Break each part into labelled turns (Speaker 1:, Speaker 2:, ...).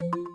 Speaker 1: Thank you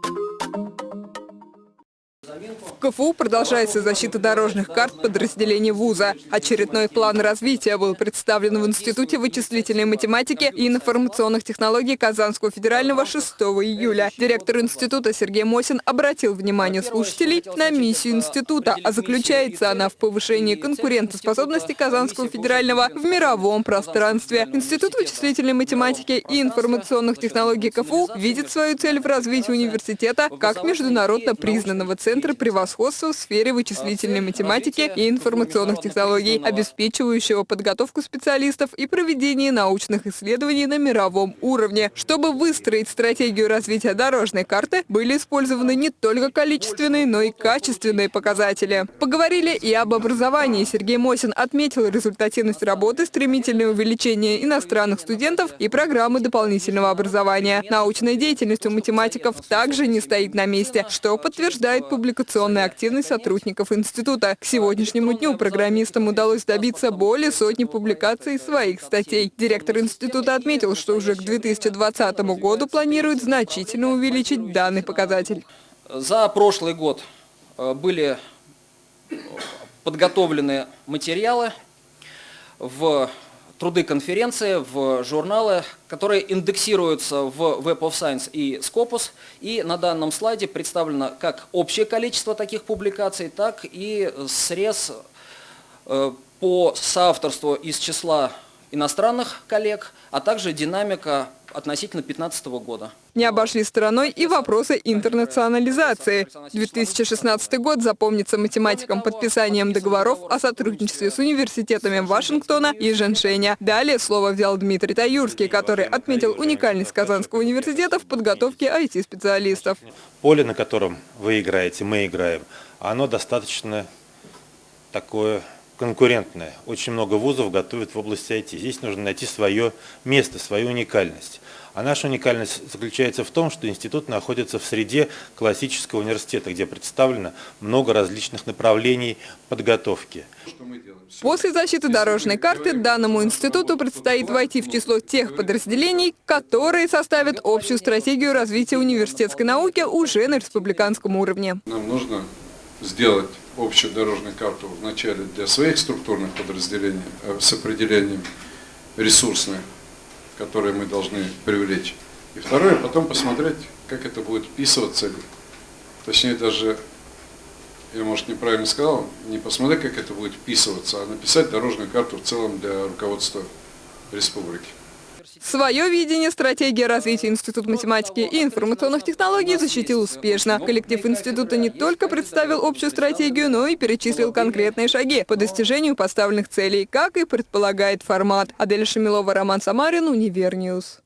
Speaker 1: В КФУ продолжается защита дорожных карт подразделений вуза. Очередной план развития был представлен в Институте вычислительной математики и информационных технологий Казанского федерального 6 июля. Директор института Сергей Мосин обратил внимание слушателей на миссию института, а заключается она в повышении конкурентоспособности Казанского федерального в мировом пространстве. Институт вычислительной математики и информационных технологий КФУ видит свою цель в развитии университета как международно признанного центра превосходства в сфере вычислительной математики и информационных технологий, обеспечивающего подготовку специалистов и проведение научных исследований на мировом уровне. Чтобы выстроить стратегию развития дорожной карты, были использованы не только количественные, но и качественные показатели. Поговорили и об образовании. Сергей Мосин отметил результативность работы, стремительное увеличение иностранных студентов и программы дополнительного образования. Научная деятельность у математиков также не стоит на месте, что подтверждает публикационная активность сотрудников института. К сегодняшнему дню программистам удалось добиться более сотни публикаций своих статей. Директор института отметил, что уже к 2020 году планирует значительно увеличить данный показатель.
Speaker 2: За прошлый год э, были подготовлены материалы в труды конференции, в журналы, которые индексируются в Web of Science и Scopus. И на данном слайде представлено как общее количество таких публикаций, так и срез э, по соавторству из числа иностранных коллег, а также динамика относительно 2015 года.
Speaker 1: Не обошли стороной и вопросы интернационализации. 2016 год запомнится математикам подписанием договоров о сотрудничестве с университетами Вашингтона и Женшеня. Далее слово взял Дмитрий Таюрский, который отметил уникальность Казанского университета в подготовке IT-специалистов.
Speaker 3: Поле, на котором вы играете, мы играем, оно достаточно такое конкурентная. Очень много вузов готовят в области IT. Здесь нужно найти свое место, свою уникальность. А наша уникальность заключается в том, что институт находится в среде классического университета, где представлено много различных направлений подготовки.
Speaker 1: После защиты дорожной карты данному институту предстоит войти в число тех подразделений, которые составят общую стратегию развития университетской науки уже на республиканском уровне.
Speaker 4: Нам нужно сделать общую дорожную карту вначале для своих структурных подразделений э, с определением ресурсных, которые мы должны привлечь. И второе, потом посмотреть, как это будет вписываться, точнее даже, я может неправильно сказал, не посмотреть, как это будет вписываться, а написать дорожную карту в целом для руководства республики.
Speaker 1: Свое видение стратегии развития Института математики и информационных технологий защитил успешно. Коллектив института не только представил общую стратегию, но и перечислил конкретные шаги по достижению поставленных целей, как и предполагает формат. Адель Шамилова, Роман Самарин, Univer News.